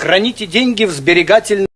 Храните деньги в сберегательном